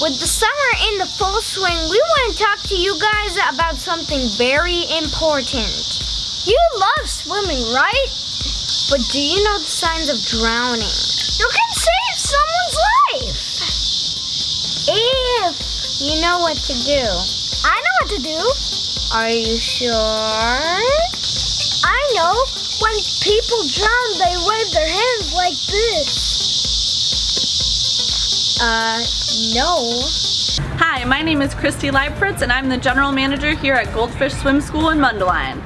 With the summer in the full swing, we want to talk to you guys about something very important. You love swimming, right? But do you know the signs of drowning? You can save someone's life! If you know what to do. I know what to do. Are you sure? I know. When people drown, they wave their hands like this. Uh, no. Hi, my name is Christy Leibfritz and I'm the general manager here at Goldfish Swim School in Mundelein.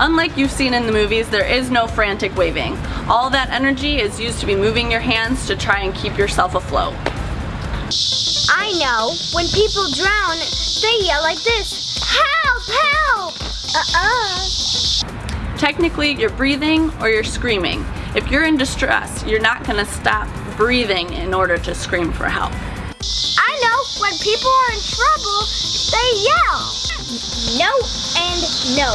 Unlike you've seen in the movies, there is no frantic waving. All that energy is used to be moving your hands to try and keep yourself afloat. I know. When people drown, they yell like this. Help! Help! Uh-uh. Technically, you're breathing or you're screaming. If you're in distress, you're not going to stop breathing in order to scream for help. I know. When people are in trouble, they yell. No and no.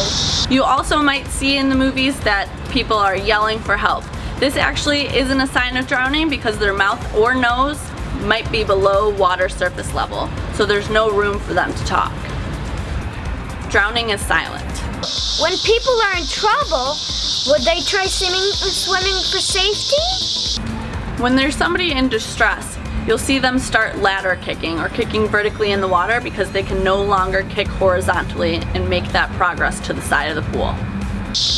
You also might see in the movies that people are yelling for help. This actually isn't a sign of drowning because their mouth or nose might be below water surface level, so there's no room for them to talk. Drowning is silent. When people are in trouble, would they try swimming, swimming for safety? When there's somebody in distress, you'll see them start ladder kicking or kicking vertically in the water because they can no longer kick horizontally and make that progress to the side of the pool.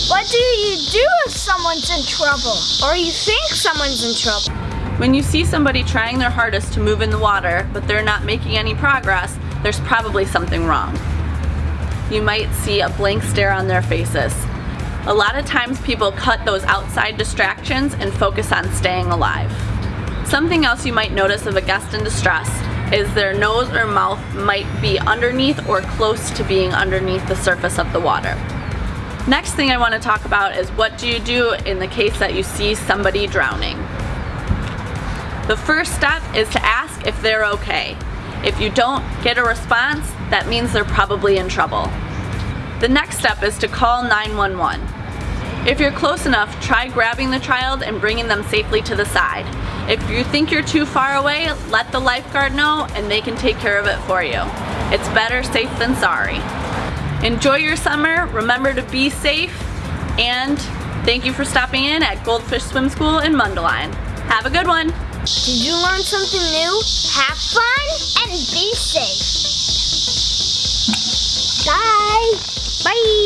What do you do if someone's in trouble? Or you think someone's in trouble? When you see somebody trying their hardest to move in the water, but they're not making any progress, there's probably something wrong. You might see a blank stare on their faces. A lot of times people cut those outside distractions and focus on staying alive. Something else you might notice of a guest in distress is their nose or mouth might be underneath or close to being underneath the surface of the water. Next thing I want to talk about is what do you do in the case that you see somebody drowning. The first step is to ask if they're okay. If you don't get a response, that means they're probably in trouble. The next step is to call 911. If you're close enough, try grabbing the child and bringing them safely to the side. If you think you're too far away, let the lifeguard know and they can take care of it for you. It's better safe than sorry. Enjoy your summer, remember to be safe, and thank you for stopping in at Goldfish Swim School in Mundelein. Have a good one! Did you learn something new? Have fun and be safe. Bye! Bye!